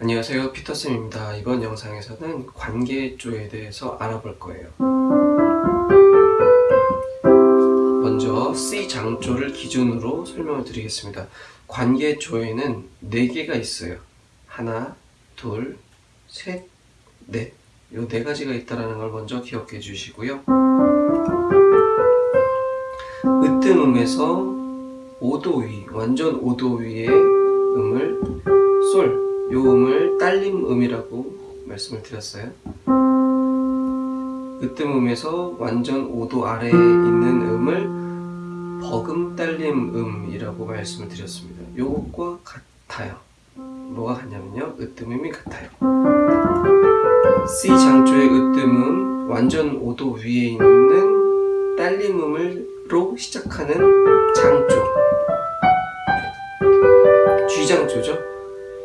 안녕하세요. 피터쌤입니다. 이번 영상에서는 관계조에 대해서 알아볼 거예요. 먼저 C 장조를 기준으로 설명을 드리겠습니다. 관계조에는 4개가 있어요. 하나, 둘, 셋, 넷. 요 네 가지가 있다는 걸 먼저 기억해 주시고요. 으뜸음에서 5도 위, 완전 5도 위의 음을 솔, 요 음을 딸림 음이라고 말씀을 드렸어요. 으뜸 음에서 완전 5도 아래에 있는 음을 버금 딸림 음이라고 말씀을 드렸습니다. 요것과 같아요. 뭐가 같냐면요. 으뜸음이 같아요. C 장조의 으뜸음 완전 5도 위에 있는 딸림음으로 시작하는 장조 G장조죠.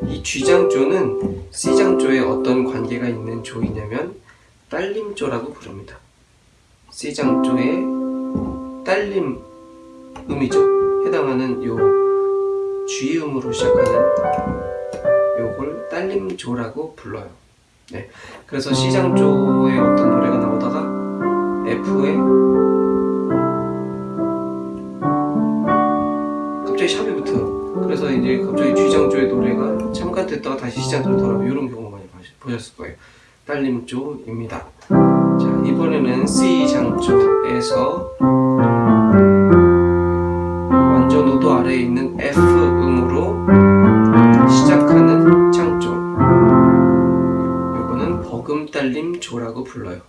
이 G장조는 C장조에 어떤 관계가 있는 조이냐면 딸림조라고 부릅니다. C장조의 딸림 음이죠. 해당하는 요 G음으로 시작하는 요걸 딸림조라고 불러요. 네. 그래서 C장조에 어떤 노래가 나오다가 F에 갑자기 샵이 붙어요. 그래서 이제 갑자기 G장조의 노래가 잠깐 됐다가 다시 돌아오고 이런 경우 많이 보셨을 거예요. 딸림조입니다. 자, 이번에는 C장조에서 완전 5도 아래에 있는 F음으로 시작하는 장조. 이거는 버금딸림조라고 불러요.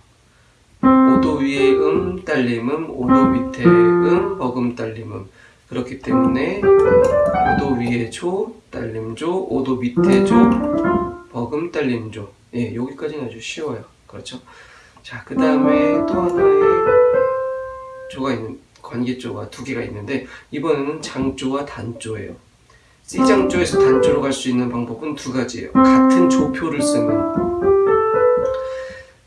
5도 위의 음, 딸림음, 5도 밑에 음, 버금딸림음. 그렇기 때문에 5도 위에 조, 딸림조, 5도 밑에 조, 버금 딸림조. 예, 여기까지는 아주 쉬워요. 그렇죠? 자, 그 다음에 또 하나의 조가 있는 관계조가 두 개가 있는데 이번에는 장조와 단조예요. C장조에서 단조로 갈 수 있는 방법은 두 가지예요. 같은 조표를 쓰는.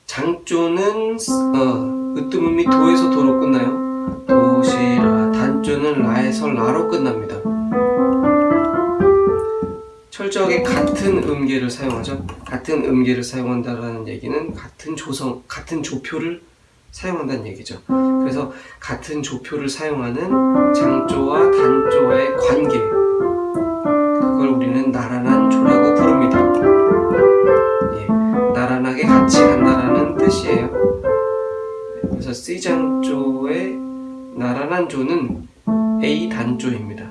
장조는 어, 으뜸음이 도에서 도로 끝나요? 도시라 단조는 라에서 라로 끝납니다. 철저하게 같은 음계를 사용하죠. 같은 음계를 사용한다는 얘기는 같은 조성, 같은 조표를 사용한다는 얘기죠. 그래서 같은 조표를 사용하는 장조와 단조와의 관계 그걸 우리는 나란한 조라고 부릅니다. 예, 나란하게 같이 간다는 뜻이에요. 그래서 C장조의 나란한 조는 A 단조입니다.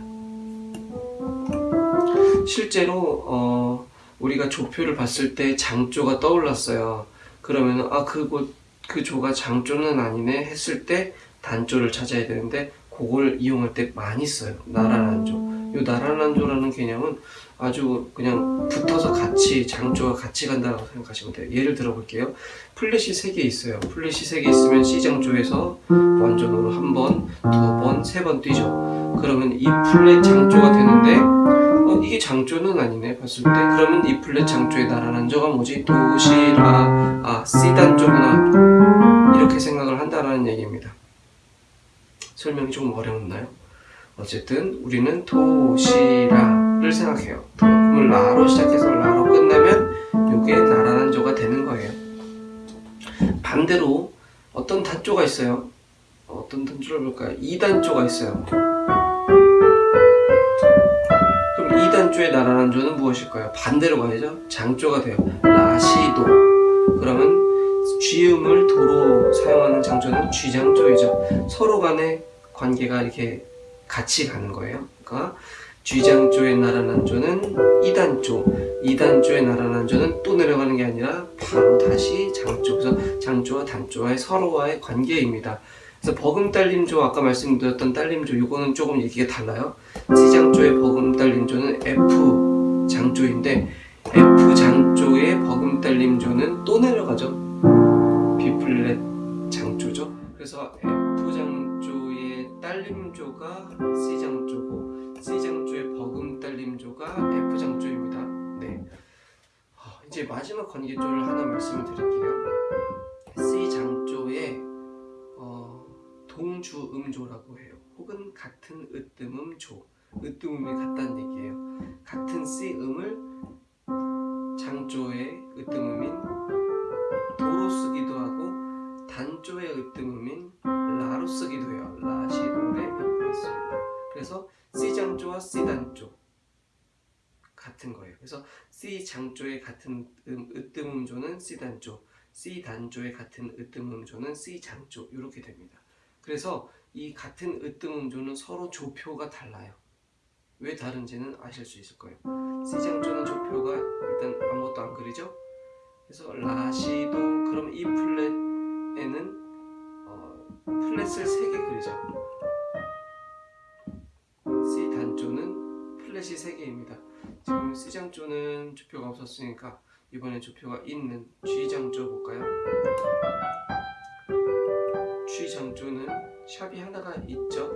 실제로 어, 우리가 조표를 봤을 때 장조가 떠올랐어요. 그러면 아 그곳 그 조가 장조는 아니네 했을 때 단조를 찾아야 되는데 그걸 이용할 때 많이 써요. 나란한 조. 이 나란한 조라는 개념은 아주 그냥 붙어서 같이 장조가 같이 간다고 생각하시면 돼요. 예를 들어 볼게요. 플랫이 3개 있어요. 플랫이 3개 있으면 C장조에서 완전으로 한 번, 두 번, 세 번 뛰죠. 그러면 E 플랫 장조가 되는데 어, 이게 장조는 아니네 봤을 때 그러면 E 플랫 장조의 나란한 조가 뭐지? 도시라 아 C단조구나 이렇게 생각을 한다는 얘기입니다. 설명이 조금 어려웠나요? 어쨌든 우리는 도시라를 생각해요. 그럼 라로 시작해서 라로 끝나면 이게 나란한 조가 되는 거예요. 반대로 어떤 단조가 있어요. 어떤 단조를 볼까요? 2단조가 있어요. 그럼 2단조의 나란한 조는 무엇일까요? 반대로 가야죠. 장조가 돼요. 라시도. 그러면 쥐음을 도로 사용하는 장조는 쥐장조이죠. 서로 간의 관계가 이렇게 같이 가는 거예요. 그러니까 쥐장조의 나란한 조는 2단조, 2단조의 나란한 조는 또 내려가는 게 아니라 바로 다시 장조, 그래서 장조와 단조와의 서로와의 관계입니다. 그래서 버금딸림조 아까 말씀드렸던 딸림조 이거는 조금 얘기가 달라요. C장조의 버금딸림조는 F 장조인데 F 장조의 버금딸림조는 또 내려가죠. B 플랫 장조죠. 그래서 F 장조의 딸림조가 C 장조고 C 장조의 버금딸림조가 F 장조입니다. 네. 이제 마지막 관계조를 하나 말씀을 드릴게요. C 장조의 어, 동주음조라고 해요. 혹은 같은 으뜸음조. 으뜸음이 같다는 얘기예요. 같은 C음을 장조의 으뜸음인 도로 쓰기도 하고 단조의 으뜸음인 라로 쓰기도 해요. 그래서 C 장조와 C 단조 같은 거예요. 그래서 C 장조의 같은 음, 으뜸음조는 C 단조, C 단조의 같은 으뜸음조는 C 장조 이렇게 됩니다. 그래서 이 같은 으뜸음조는 서로 조표가 달라요. 왜 다른지는 아실 수 있을 거예요. C 장조는 조표가 일단 아무것도 안 그리죠. 그래서 라시도 그럼 이 플랫에는 어, 플랫을 3개 그리죠. 플랫이 3개입니다. 지금 C 장조는 조표가 없었으니까 이번에 조표가 있는 G 장조 볼까요? G 장조는 샵이 하나가 있죠.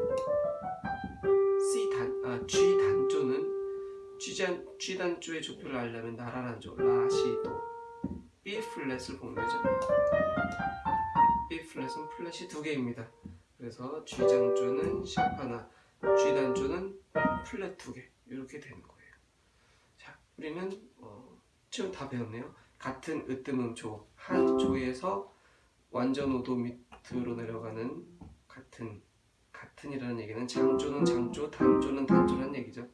C 단, 아, G 단조는 G, 단, G 단조의 조표를 알려면 나라란 조, 라시도 B 플랫을 보면 되죠. B 플랫은 플랫이 두 개입니다. 그래서 G 장조는 샵 하나, G 단조는 플랫 두 개. 이렇게 되는 거예요. 자, 우리는 어, 지금 다 배웠네요. 같은 으뜸음 조, 한 조에서 완전 오도 밑으로 내려가는 같은 같은이라는 얘기는 장조는 장조, 단조는 단조라는 얘기죠.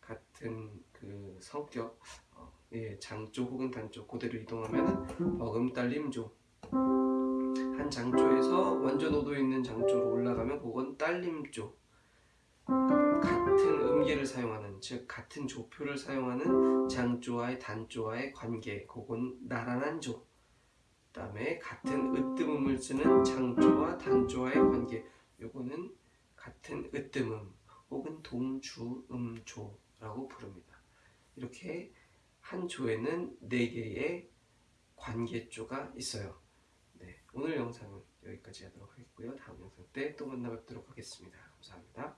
같은 그 성격, 어, 예, 장조 혹은 단조 그대로 이동하면 버금딸림조. 한 장조에서 완전 오도 있는 장조로 올라가면 그건 딸림조. 음계를 사용하는 즉 같은 조표를 사용하는 장조와의 단조와의 관계 그건 나란한 조. 그 다음에 같은 으뜸음을 쓰는 장조와 단조와의 관계 요거는 같은 으뜸음 혹은 동주음조라고 부릅니다. 이렇게 한 조에는 네 개의 관계조가 있어요. 네, 오늘 영상은 여기까지 하도록 하겠고요. 다음 영상 때 또 만나 뵙도록 하겠습니다. 감사합니다.